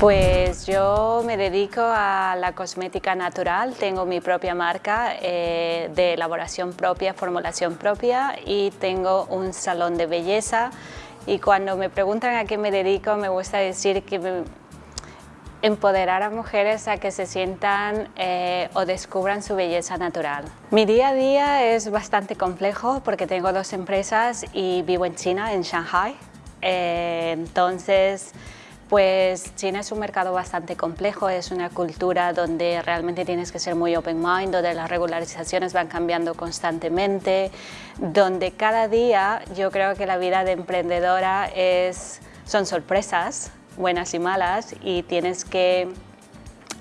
Pues yo me dedico a la cosmética natural, tengo mi propia marca eh, de elaboración propia, formulación propia y tengo un salón de belleza. Y cuando me preguntan a qué me dedico me gusta decir que empoderar a mujeres a que se sientan eh, o descubran su belleza natural. Mi día a día es bastante complejo porque tengo dos empresas y vivo en China, en Shanghai, eh, entonces pues China es un mercado bastante complejo, es una cultura donde realmente tienes que ser muy open mind, donde las regularizaciones van cambiando constantemente, donde cada día yo creo que la vida de emprendedora es, son sorpresas, buenas y malas, y tienes que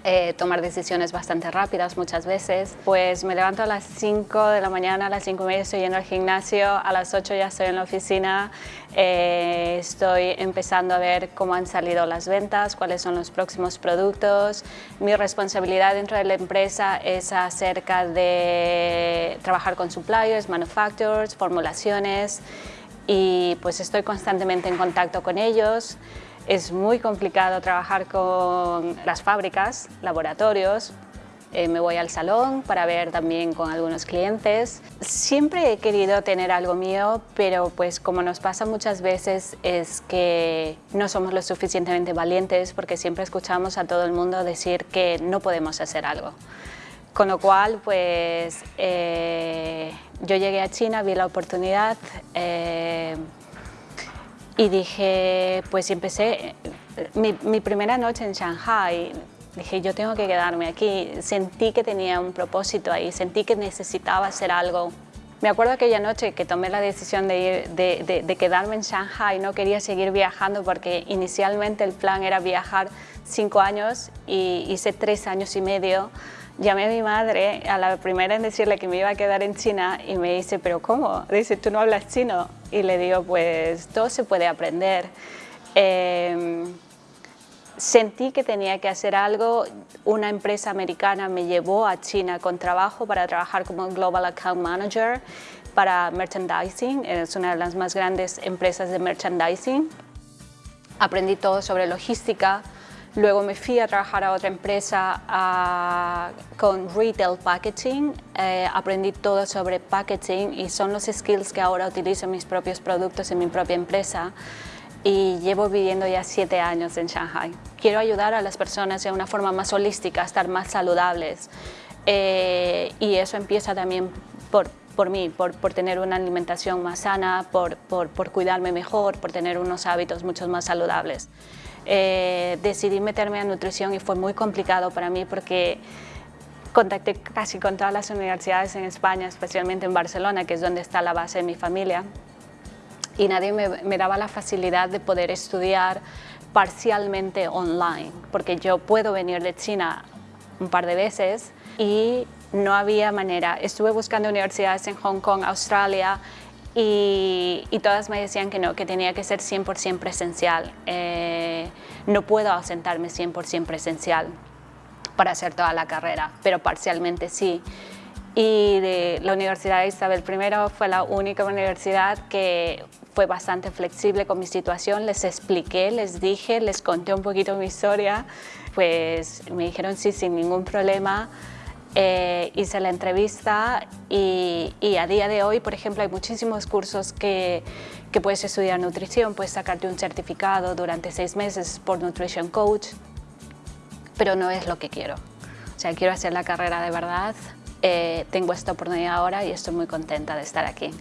eh, tomar decisiones bastante rápidas muchas veces. Pues me levanto a las 5 de la mañana, a las 5 y media estoy yendo al gimnasio, a las 8 ya estoy en la oficina, eh, estoy empezando a ver cómo han salido las ventas, cuáles son los próximos productos. Mi responsabilidad dentro de la empresa es acerca de trabajar con suppliers, manufacturers, formulaciones y pues estoy constantemente en contacto con ellos. Es muy complicado trabajar con las fábricas, laboratorios, eh, me voy al salón para ver también con algunos clientes. Siempre he querido tener algo mío, pero pues como nos pasa muchas veces es que no somos lo suficientemente valientes porque siempre escuchamos a todo el mundo decir que no podemos hacer algo. Con lo cual, pues eh, yo llegué a China, vi la oportunidad, eh, y dije, pues empecé, mi, primera noche en Shanghai, dije yo tengo que quedarme aquí, sentí que tenía un propósito ahí, sentí que necesitaba hacer algo. Me acuerdo aquella noche que tomé la decisión de, ir, de, de quedarme en Shanghai, no quería seguir viajando porque inicialmente el plan era viajar cinco años y hice tres años y medio Llamé a mi madre a la primera en decirle que me iba a quedar en China y me dice, ¿pero cómo? Dice, ¿tú no hablas chino? Y le digo, pues todo se puede aprender. Eh, sentí que tenía que hacer algo. Una empresa americana me llevó a China con trabajo para trabajar como Global Account Manager para merchandising. Es una de las más grandes empresas de merchandising. Aprendí todo sobre logística, Luego me fui a trabajar a otra empresa con retail packaging, eh, aprendí todo sobre packaging y son los skills que ahora utilizo en mis propios productos en mi propia empresa. Y llevo viviendo ya siete años en Shanghai. Quiero ayudar a las personas de una forma más holística a estar más saludables. Eh, y eso empieza también por, por mí, por, por, tener una alimentación más sana, por, por, por cuidarme mejor, por tener unos hábitos mucho más saludables eh, decidí meterme a nutrición y fue muy complicado para mí porque contacté casi con todas las universidades en España, especialmente en Barcelona, que es donde está la base de mi familia, y nadie me, me daba la facilidad de poder estudiar parcialmente online, porque yo puedo venir de China un par de veces y no había manera. Estuve buscando universidades en Hong Kong, Australia, y, todas me decían que no, que tenía que ser 100% presencial. Eh, no puedo ausentarme 100% presencial para hacer toda la carrera, pero parcialmente sí. Y de la Universidad de Isabel I fue la única universidad que fue bastante flexible con mi situación, les expliqué, les dije, les conté un poquito mi historia, pues me dijeron sí, sin ningún problema, eh, hice la entrevista y, a día de hoy, por ejemplo, hay muchísimos cursos que, que, puedes estudiar nutrición, puedes sacarte un certificado durante seis meses por Nutrition Coach, pero no es lo que quiero. O sea, quiero hacer la carrera de verdad, eh, tengo esta oportunidad ahora y estoy muy contenta de estar aquí.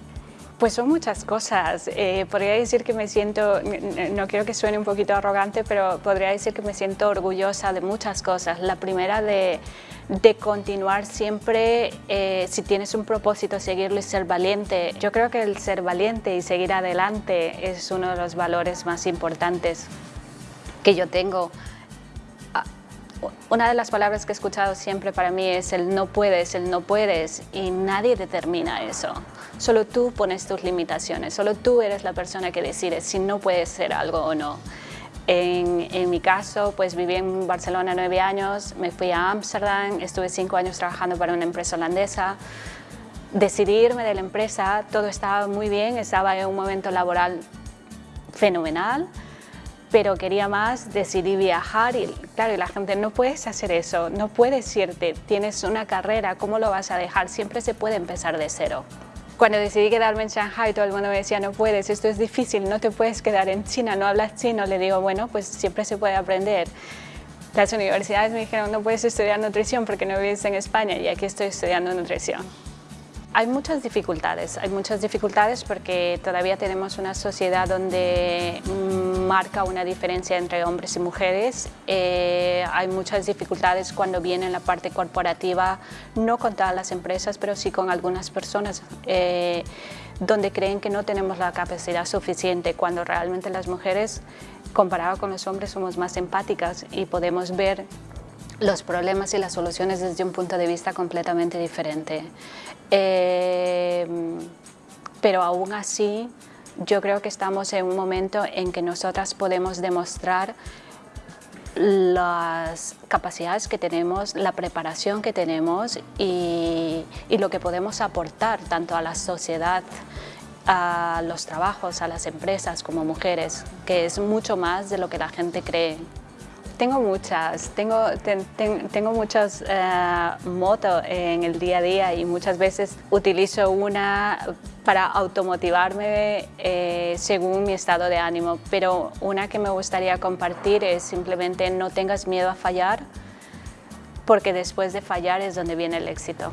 Pues son muchas cosas. Eh, podría decir que me siento, no quiero que suene un poquito arrogante, pero podría decir que me siento orgullosa de muchas cosas. La primera de, de continuar siempre, eh, si tienes un propósito, seguirlo y ser valiente. Yo creo que el ser valiente y seguir adelante es uno de los valores más importantes que yo tengo. Una de las palabras que he escuchado siempre para mí es el no puedes, el no puedes y nadie determina eso. Solo tú pones tus limitaciones, solo tú eres la persona que decide si no puedes ser algo o no. En, mi caso, pues viví en Barcelona nueve años, me fui a Ámsterdam, estuve cinco años trabajando para una empresa holandesa. Decidí irme de la empresa, todo estaba muy bien, estaba en un momento laboral fenomenal, pero quería más, decidí viajar y claro, la gente, no puedes hacer eso, no puedes irte, tienes una carrera, ¿cómo lo vas a dejar? Siempre se puede empezar de cero. Cuando decidí quedarme en Shanghai, todo el mundo me decía, no puedes, esto es difícil, no te puedes quedar en China, no hablas chino. Le digo, bueno, pues siempre se puede aprender. Las universidades me dijeron, no puedes estudiar nutrición porque no vives en España y aquí estoy estudiando nutrición. Hay muchas dificultades, hay muchas dificultades porque todavía tenemos una sociedad donde marca una diferencia entre hombres y mujeres. Eh, hay muchas dificultades cuando viene la parte corporativa, no con todas las empresas, pero sí con algunas personas, eh, donde creen que no tenemos la capacidad suficiente, cuando realmente las mujeres, comparado con los hombres, somos más empáticas y podemos ver los problemas y las soluciones desde un punto de vista completamente diferente. Eh, pero aún así, yo creo que estamos en un momento en que nosotras podemos demostrar las capacidades que tenemos, la preparación que tenemos y, lo que podemos aportar tanto a la sociedad, a los trabajos, a las empresas como mujeres, que es mucho más de lo que la gente cree. Tengo muchas, tengo, tengo muchas eh, motos en el día a día y muchas veces utilizo una para automotivarme eh, según mi estado de ánimo, pero una que me gustaría compartir es simplemente no tengas miedo a fallar, porque después de fallar es donde viene el éxito.